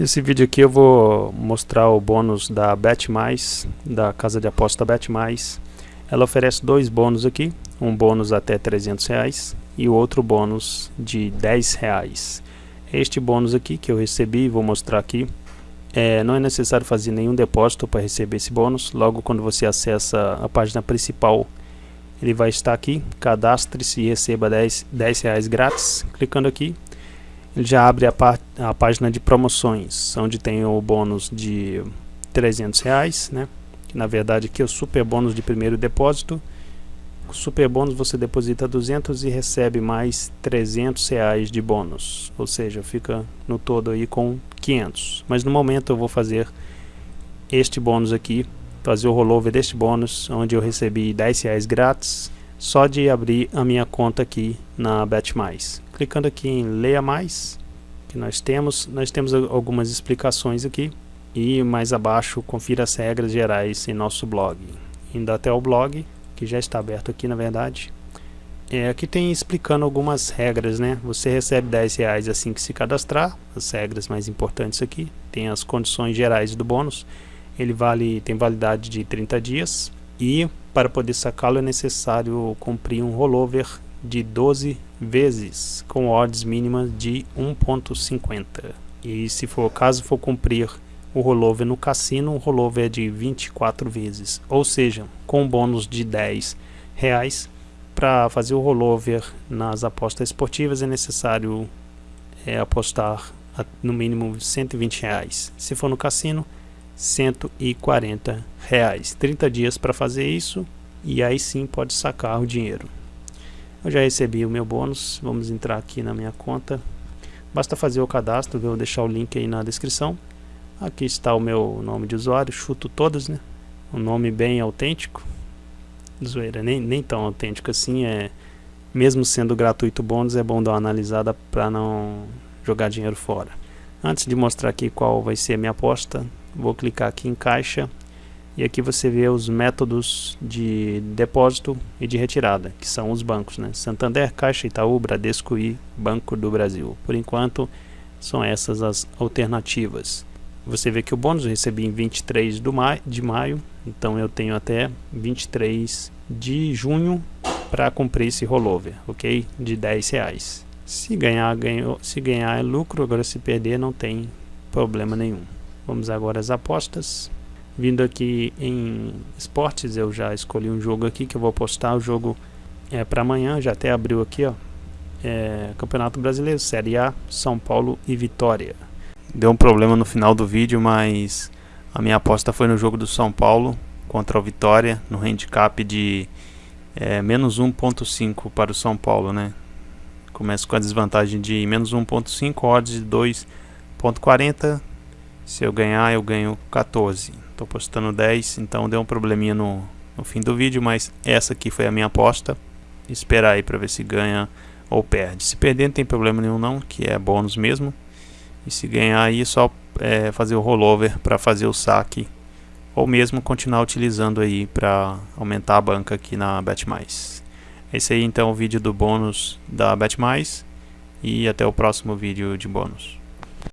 Nesse vídeo aqui eu vou mostrar o bônus da Bet da casa de aposta Bet Ela oferece dois bônus aqui, um bônus até 300 reais e o outro bônus de 10 reais. Este bônus aqui que eu recebi, vou mostrar aqui, é, não é necessário fazer nenhum depósito para receber esse bônus. Logo quando você acessa a página principal, ele vai estar aqui, cadastre-se e receba 10, 10 reais grátis. Clicando aqui, já abre a, a página de promoções, onde tem o bônus de 300 reais, né? Que na verdade aqui é o super bônus de primeiro depósito. Com super bônus você deposita 200 e recebe mais 300 reais de bônus, ou seja, fica no todo aí com 500. Mas no momento eu vou fazer este bônus aqui, fazer o rollover deste bônus, onde eu recebi 10 reais grátis, só de abrir a minha conta aqui na BetMais clicando aqui em leia mais que nós temos nós temos algumas explicações aqui. E mais abaixo confira as regras gerais em nosso blog. Indo até o blog que já está aberto aqui na verdade. É, aqui tem explicando algumas regras né? Você recebe 10 reais assim que se cadastrar as regras mais importantes aqui. Tem as condições gerais do bônus. Ele vale tem validade de 30 dias e para poder sacá-lo é necessário cumprir um rollover de 12 vezes com odds mínimas de 1.50 e se for caso for cumprir o rollover no cassino, o rollover é de 24 vezes, ou seja, com bônus de 10 reais para fazer o rollover nas apostas esportivas é necessário é, apostar a, no mínimo 120 reais. Se for no cassino, 140 reais. 30 dias para fazer isso e aí sim pode sacar o dinheiro. Eu já recebi o meu bônus, vamos entrar aqui na minha conta. Basta fazer o cadastro, vou deixar o link aí na descrição. Aqui está o meu nome de usuário, chuto todas, né? Um nome bem autêntico. Zoeira, nem, nem tão autêntico assim, é... Mesmo sendo gratuito bônus, é bom dar uma analisada para não jogar dinheiro fora. Antes de mostrar aqui qual vai ser a minha aposta, vou clicar aqui em caixa e aqui você vê os métodos de depósito e de retirada, que são os bancos, né? Santander, Caixa, Itaú, Bradesco e Banco do Brasil. Por enquanto, são essas as alternativas. Você vê que o bônus eu recebi em 23 de maio, então eu tenho até 23 de junho para cumprir esse rollover, ok? De 10 reais. Se ganhar, ganhou. Se ganhar é lucro, agora se perder não tem problema nenhum. Vamos agora às apostas. Vindo aqui em esportes, eu já escolhi um jogo aqui que eu vou postar. O jogo é para amanhã, já até abriu aqui, ó. É, Campeonato Brasileiro, Série A, São Paulo e Vitória. Deu um problema no final do vídeo, mas a minha aposta foi no jogo do São Paulo contra o Vitória, no handicap de é, menos 1.5 para o São Paulo, né? Começa com a desvantagem de menos 1.5, odds de 2.40. Se eu ganhar, eu ganho 14. Estou postando 10, então deu um probleminha no, no fim do vídeo, mas essa aqui foi a minha aposta. Esperar aí para ver se ganha ou perde. Se perder não tem problema nenhum não, que é bônus mesmo. E se ganhar aí é só é, fazer o rollover para fazer o saque ou mesmo continuar utilizando aí para aumentar a banca aqui na BetMais. Esse aí então é o vídeo do bônus da BetMais e até o próximo vídeo de bônus.